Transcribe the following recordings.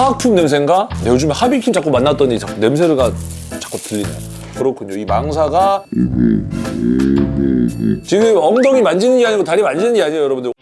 화학품 냄새인가? 네, 요즘에 하비킨 자꾸 만났더니 자꾸 냄새가 자꾸 들리네요. 그렇군요. 이 망사가 지금 엉덩이 만지는 게 아니고 다리 만지는 게 아니에요, 여러분들.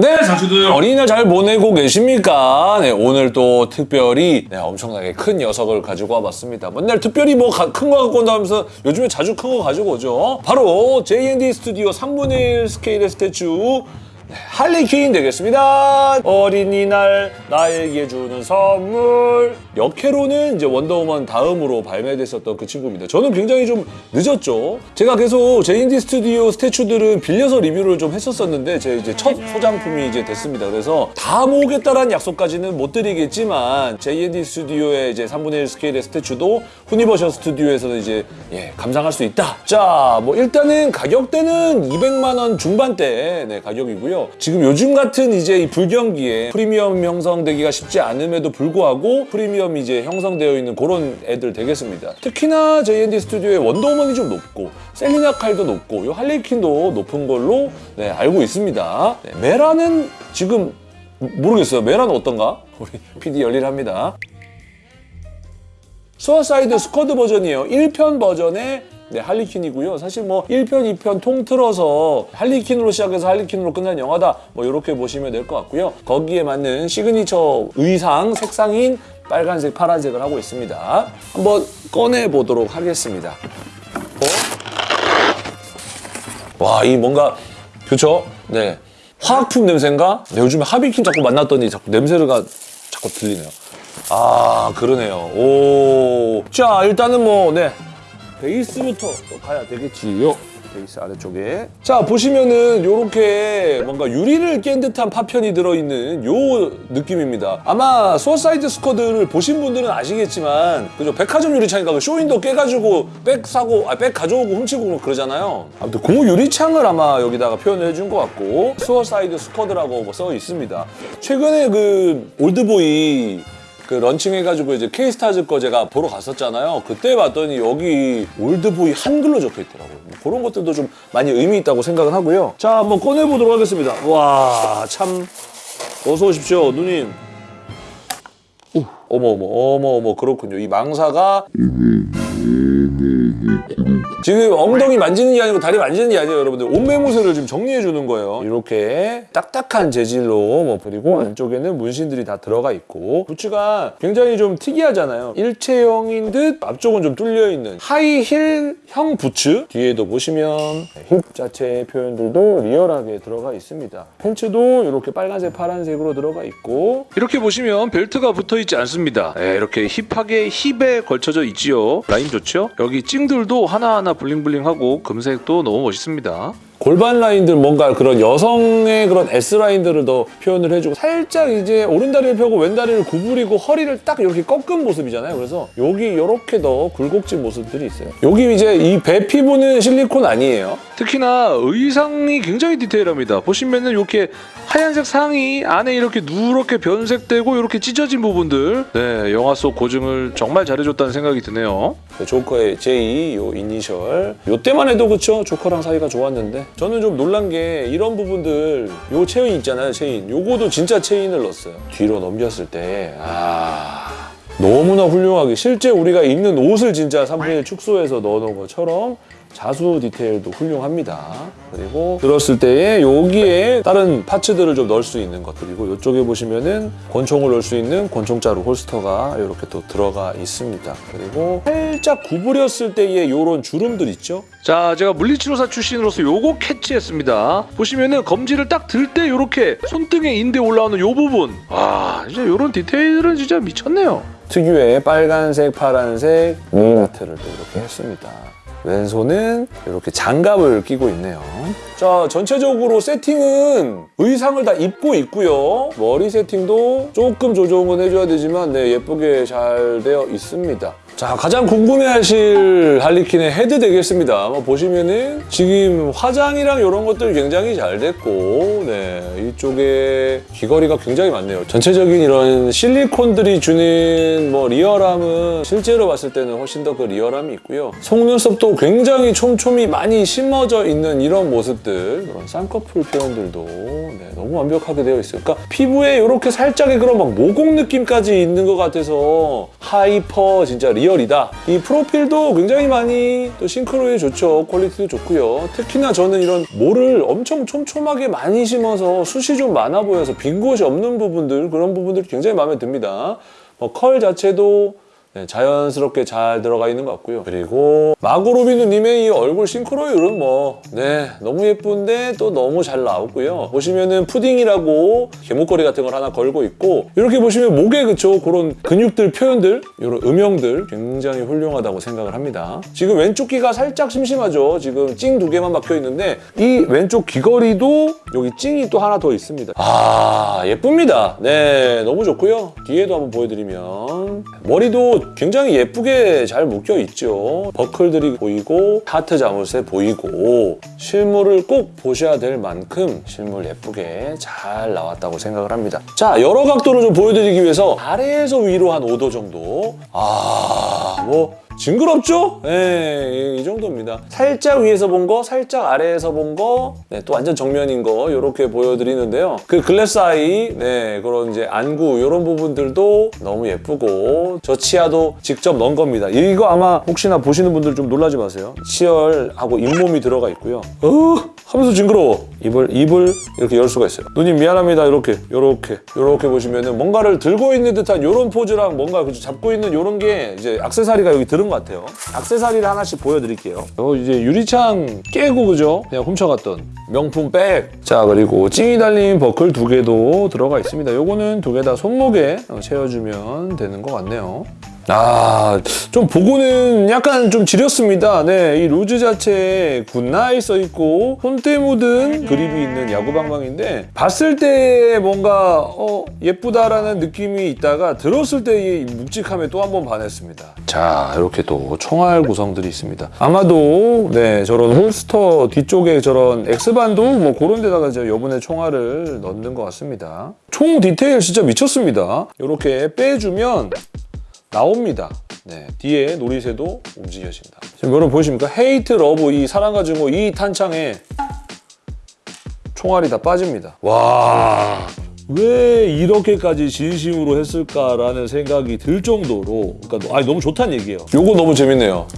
네, 장수들 어린이날 잘 보내고 계십니까? 네, 오늘 또 특별히 네, 엄청나게 큰 녀석을 가지고 와봤습니다. 맨날 특별히 뭐 큰 거 갖고 온다 하면서 요즘에 자주 큰 거 가지고 오죠. 바로 J&D 스튜디오 3분의 1 스케일의 statue 네, 할리퀸 되겠습니다. 어린이날 나에게 주는 선물. 역회로는 이제 원더우먼 다음으로 발매됐었던 그 친구입니다. 저는 굉장히 좀 늦었죠. 제가 계속 JND 스튜디오 statue들은 빌려서 리뷰를 좀 했었었는데 제 이제 첫 소장품이 이제 됐습니다. 그래서 다 모으겠다라는 약속까지는 못 드리겠지만 JND 스튜디오의 이제 3분의 1 스케일의 스태츄도 후니버셜 스튜디오에서는 이제 예, 감상할 수 있다. 자, 뭐 일단은 가격대는 200만 원 중반대 네, 가격이고요. 지금 요즘 같은 이제 이 불경기에 프리미엄 형성되기가 쉽지 않음에도 불구하고 프리미엄이 이제 형성되어 있는 그런 애들 되겠습니다. 특히나 J&D 스튜디오의 원더우먼이 좀 높고 셀리나 칼도 높고 요 할리퀸도 높은 걸로 네, 알고 있습니다. 네, 메라는 지금 모르겠어요. 메라는 어떤가? 우리 PD 열일합니다. 수어사이드 스쿼드 버전이에요. 1편 버전의 네, 할리퀸이고요. 사실 뭐 1편, 2편 통틀어서 할리퀸으로 시작해서 할리퀸으로 끝난 영화다. 뭐 이렇게 보시면 될 것 같고요. 거기에 맞는 시그니처 의상, 색상인 빨간색, 파란색을 하고 있습니다. 한번 꺼내보도록 하겠습니다. 어? 와, 이 뭔가, 그쵸? 네. 화학품 냄새인가? 네, 요즘에 하비킨 자꾸 만났더니 자꾸 냄새가 자꾸 들리네요. 아, 그러네요. 오. 자, 일단은 뭐, 네. 베이스부터 또 가야 되겠지요. 베이스 아래쪽에. 자, 보시면은 요렇게 뭔가 유리를 깬 듯한 파편이 들어있는 요 느낌입니다. 아마 수어사이드 스쿼드를 보신 분들은 아시겠지만, 그죠? 백화점 유리창인가 그 쇼윈도 깨가지고 백 사고, 아, 백 가져오고 훔치고 그러잖아요. 아무튼 그 유리창을 아마 여기다가 표현을 해준 것 같고, 수어사이드 스쿼드라고 뭐 써 있습니다. 최근에 그 올드보이 그 launching해가지고 이제 케이스타즈 거 제가 보러 갔었잖아요. 그때 봤더니 여기 올드보이 한글로 적혀 있더라고요. 뭐 그런 것들도 좀 많이 의미 있다고 생각을 하고요. 자, 한번 꺼내보도록 하겠습니다. 와, 참. 어서 오십시오, 누님. 오, 어머, 어머, 어머, 어머, 그렇군요. 이 망사가 지금 엉덩이 만지는 게 아니고 다리 만지는 게 아니에요, 여러분들. 옷매무새를 지금 정리해 주는 거예요. 이렇게 딱딱한 재질로 뭐 그리고 안쪽에는 문신들이 다 들어가 있고 부츠가 굉장히 좀 특이하잖아요. 일체형인 듯 앞쪽은 좀 뚫려 있는 하이힐형 부츠. 뒤에도 보시면 힙 자체의 표현들도 리얼하게 들어가 있습니다. 팬츠도 이렇게 빨간색, 파란색으로 들어가 있고 이렇게 보시면 벨트가 붙어 있지 않습니다. 네, 이렇게 힙하게 힙에 걸쳐져 있지요. 라인 좋죠? 여기 찡들도 하나하나 블링블링하고 금색도 너무 멋있습니다. 골반 라인들 뭔가 그런 여성의 그런 S 라인들을 더 표현을 해주고 살짝 이제 오른다리를 펴고 왼다리를 구부리고 허리를 딱 이렇게 꺾은 모습이잖아요. 그래서 여기 이렇게 더 굴곡진 모습들이 있어요. 여기 이제 이 배 피부는 실리콘 아니에요. 특히나 의상이 굉장히 디테일합니다. 보시면은 이렇게 하얀색 상의 안에 이렇게 누렇게 변색되고 이렇게 찢어진 부분들 네 영화 속 고증을 정말 잘해줬다는 생각이 드네요. 조커의 J, 요 이니셜. 요 때만 해도 그쵸? 조커랑 사이가 좋았는데. 저는 좀 놀란 게 이런 부분들, 요 체인 있잖아요, 체인. 요거도 진짜 체인을 넣었어요. 뒤로 넘겼을 때, 아. 너무나 훌륭하게 실제 우리가 입는 옷을 진짜 3분의 1 축소해서 넣어놓은 것처럼 자수 디테일도 훌륭합니다. 그리고 들었을 때에 여기에 다른 parts들을 좀 넣을 수 있는 것 그리고 이쪽에 보시면은 권총을 넣을 수 있는 권총자루 holster가 이렇게 또 들어가 있습니다. 그리고 살짝 구부렸을 때의 이런 주름들 있죠? 자, 제가 물리치료사 출신으로서 요거 캐치했습니다. 보시면은 검지를 딱 들때 요렇게 손등에 인대 올라오는 요 부분. 와, 진짜 요런 디테일은 진짜 미쳤네요. 특유의 빨간색, 파란색 네일아트를 또 이렇게 했습니다. 왼손은 이렇게 장갑을 끼고 있네요. 자, 전체적으로 세팅은 의상을 다 입고 있고요. 머리 세팅도 조금 조정은 해줘야 되지만 네, 예쁘게 잘 되어 있습니다. 자, 가장 궁금해하실 할리퀸의 헤드 되겠습니다. 뭐 보시면은 지금 화장이랑 이런 것들 굉장히 잘 됐고, 네, 이쪽에 귀걸이가 굉장히 많네요. 전체적인 이런 실리콘들이 주는 뭐 real함은 실제로 봤을 때는 훨씬 더 그 real함이 있고요. 속눈썹도 굉장히 촘촘히 많이 심어져 있는 이런 모습들, 그런 쌍꺼풀 표현들도 네, 너무 완벽하게 되어 있어요. 그러니까 피부에 이렇게 살짝의 그런 막 모공 느낌까지 있는 것 같아서 hyper 진짜 real이다. 이 프로필도 굉장히 많이 또 싱크로율 좋죠. quality도 좋고요. 특히나 저는 이런 모를 엄청 촘촘하게 많이 심어서 숱이 좀 많아 보여서 빈 곳이 없는 부분들 그런 부분들이 굉장히 마음에 듭니다. 뭐 컬 자체도 네, 자연스럽게 잘 들어가 있는 것 같고요. 그리고 마고 로비 누님의 이 얼굴 싱크로율은 뭐, 네, 너무 예쁜데 또 너무 잘 나오고요. 보시면은 푸딩이라고 개목걸이 같은 걸 하나 걸고 있고, 이렇게 보시면 목에 그쵸, 그런 근육들 표현들, 이런 음영들 굉장히 훌륭하다고 생각을 합니다. 지금 왼쪽 귀가 살짝 심심하죠. 지금 찡 두 개만 박혀 있는데, 이 왼쪽 귀걸이도 여기 찡이 또 하나 더 있습니다. 아, 예쁩니다. 네, 너무 좋고요. 뒤에도 한번 보여드리면, 머리도 굉장히 예쁘게 잘 묶여 있죠. 버클들이 보이고 하트 자물쇠 보이고 실물을 꼭 보셔야 될 만큼 실물 예쁘게 잘 나왔다고 생각을 합니다. 자, 여러 각도를 좀 보여드리기 위해서 아래에서 위로 한 5도 정도. 아, 뭐 징그럽죠? 네, 이 정도입니다. 살짝 위에서 본 거, 살짝 아래에서 본 거, 네, 또 완전 정면인 거 이렇게 보여드리는데요. 그 글래스 아이, 네, 그런 이제 안구 이런 부분들도 너무 예쁘고 저 치아도 직접 넣은 겁니다. 이거 아마 혹시나 보시는 분들 좀 놀라지 마세요. 치열하고 잇몸이 들어가 있고요. 어, 하면서 징그러워. 입을 입을 이렇게 열 수가 있어요. 누님 미안합니다. 이렇게, 이렇게, 이렇게 보시면은 뭔가를 들고 있는 듯한 이런 포즈랑 뭔가 그죠? 잡고 있는 이런 게 이제 악세사리가 여기 들은 것 같아요. 악세사리를 하나씩 보여드릴게요. 어, 이제 유리창 깨고 그죠? 그냥 훔쳐갔던 명품 백. 자 그리고 징이 달린 버클 두 개도 들어가 있습니다. 요거는 두 개 다 손목에 어, 채워주면 되는 것 같네요. 아, 좀 보고는 약간 좀 지렸습니다. 네, 이 루즈 자체에 good night 써있고 손때 묻은 그립이 있는 야구방망인데 봤을 때 뭔가 어, 예쁘다라는 느낌이 있다가 들었을 때의 묵직함에 또 한 번 반했습니다. 자, 이렇게 또 총알 구성들이 있습니다. 아마도 네, 저런 holster 뒤쪽에 저런 X반도 뭐 그런 데다가 저 여분의 총알을 넣는 것 같습니다. 총 디테일 진짜 미쳤습니다. 이렇게 빼주면 나옵니다. 네, 뒤에 노리쇠도 움직여진다. 지금 여러분 보이십니까? hate love 이 사랑과 증오 이 탄창에 총알이 다 빠집니다. 와. 왜 이렇게까지 진심으로 했을까라는 생각이 들 정도로 그러니까 아니 너무 좋다는 얘기예요. 요거 너무 재밌네요.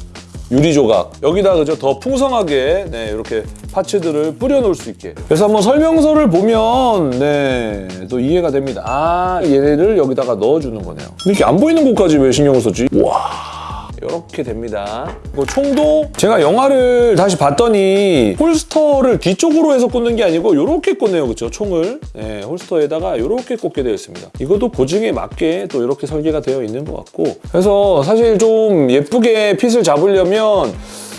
유리 조각. 여기다 그죠 더 풍성하게 네 이렇게 파츠들을 뿌려 놓을 수 있게. 그래서 한번 설명서를 보면 네 또 이해가 됩니다. 아 얘네를 여기다가 넣어주는 거네요. 이렇게 안 보이는 곳까지 왜 신경을 썼지? 와 이렇게 됩니다. 그 총도 제가 영화를 다시 봤더니 홀스터를 뒤쪽으로 해서 꽂는 게 아니고 이렇게 꽂네요, 그렇죠? 총을 네, 홀스터에다가 이렇게 꽂게 되어 있습니다. 이것도 고증에 맞게 또 이렇게 설계가 되어 있는 것 같고 그래서 사실 좀 예쁘게 핏을 잡으려면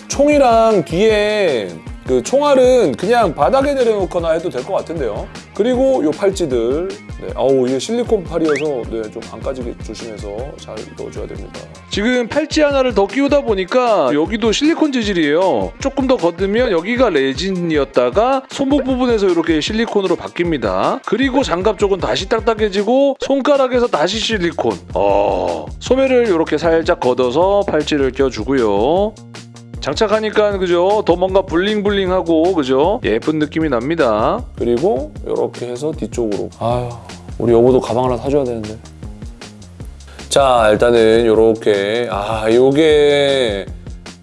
총이랑 뒤에 그 총알은 그냥 바닥에 내려놓거나 해도 될 것 같은데요. 그리고 요 팔찌들, 네, 아우 이게 실리콘 팔이어서 네, 좀 안 까지게 조심해서 잘 넣어줘야 됩니다. 지금 팔찌 하나를 더 끼우다 보니까 여기도 실리콘 재질이에요. 조금 더 걷으면 여기가 레진이었다가 손목 부분에서 이렇게 실리콘으로 바뀝니다. 그리고 장갑 쪽은 다시 딱딱해지고 손가락에서 다시 실리콘. 어, 소매를 이렇게 살짝 걷어서 팔찌를 껴주고요. 장착하니까 그죠? 더 뭔가 블링블링하고 그죠? 예쁜 느낌이 납니다. 그리고 이렇게 해서 뒤쪽으로. 아유, 우리 여보도 가방 하나 사줘야 되는데. 자, 일단은 이렇게 아, 요게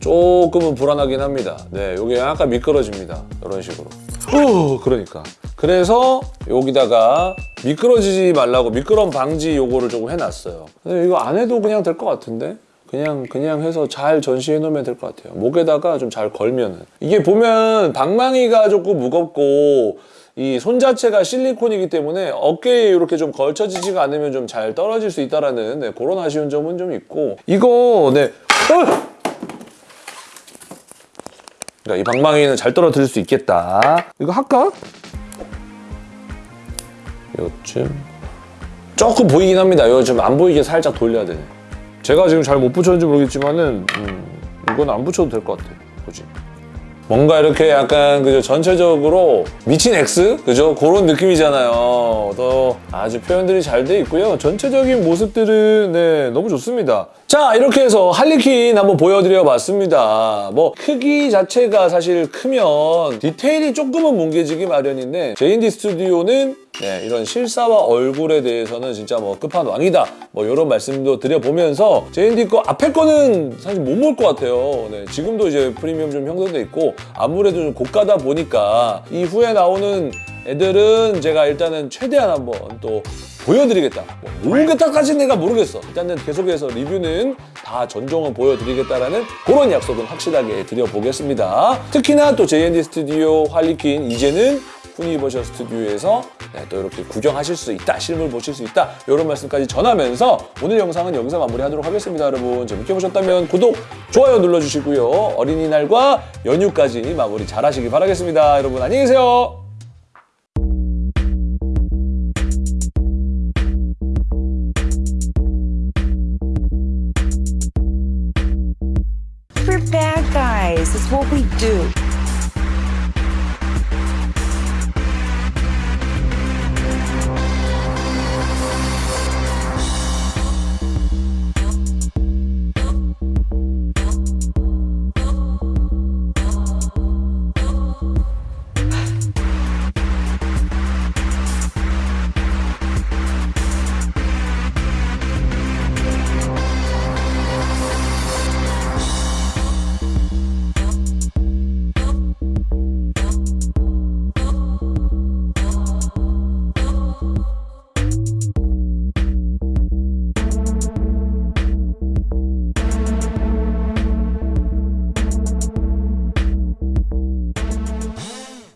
조금은 불안하긴 합니다. 네, 요게 약간 미끄러집니다. 이런 식으로. 후, 그러니까. 그래서 여기다가 미끄러지지 말라고 미끄럼 방지 요거를 조금 해놨어요. 근데 이거 안 해도 그냥 될 것 같은데? 그냥 그냥 해서 잘 전시해 놓으면 될 것 같아요. 목에다가 좀 잘 걸면은 이게 보면 방망이가 조금 무겁고 이 손 자체가 실리콘이기 때문에 어깨에 이렇게 좀 걸쳐지지가 않으면 좀 잘 떨어질 수 있다라는 네, 그런 아쉬운 점은 좀 있고 이거 네. 어! 그러니까 이 방망이는 잘 떨어뜨릴 수 있겠다. 이거 할까? 요쯤 조금 보이긴 합니다. 요즘 안 보이게 살짝 돌려야 되네. 제가 지금 잘 못 붙였는지 모르겠지만은 음, 이건 안 붙여도 될 것 같아요. 굳이. 뭔가 이렇게 약간 그죠 전체적으로 미친 X 그죠 그런 느낌이잖아요. 또 아주 표현들이 잘 돼 있고요. 전체적인 모습들은 네 너무 좋습니다. 자 이렇게 해서 할리퀸 한번 보여드려 봤습니다. 뭐 크기 자체가 사실 크면 디테일이 조금은 뭉개지기 마련인데 J&D 스튜디오는 네, 이런 실사와 얼굴에 대해서는 진짜 뭐 끝판왕이다. 뭐 이런 말씀도 드려보면서 J&D 거 앞에 거는 사실 못볼것 같아요. 네, 지금도 이제 프리미엄 좀 형성돼 있고 아무래도 좀 고가다 보니까 이후에 나오는 애들은 제가 일단은 최대한 한번 또 보여드리겠다. 뭐 모르겠다까지는 내가 모르겠어. 일단은 계속해서 리뷰는 다 전종은 보여드리겠다라는 그런 약속은 확실하게 드려보겠습니다. 특히나 또 J&D 스튜디오 할리퀸 이제는 후니버셜 스튜디오에서 네, 또 이렇게 구경하실 수 있다, 실물 보실 수 있다 이런 말씀까지 전하면서 오늘 영상은 여기서 마무리하도록 하겠습니다. 여러분 재밌게 보셨다면 구독, 좋아요 눌러주시고요. 어린이날과 연휴까지 마무리 잘하시기 바라겠습니다. 여러분 안녕히 계세요.